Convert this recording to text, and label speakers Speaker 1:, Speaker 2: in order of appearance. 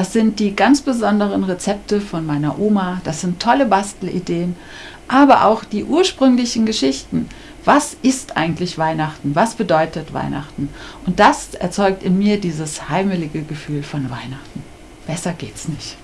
Speaker 1: Das sind die ganz besonderen Rezepte von meiner Oma, das sind tolle Bastelideen, aber auch die ursprünglichen Geschichten. Was ist eigentlich Weihnachten? Was bedeutet Weihnachten? Und das erzeugt in mir dieses heimelige Gefühl von Weihnachten. Besser geht's nicht.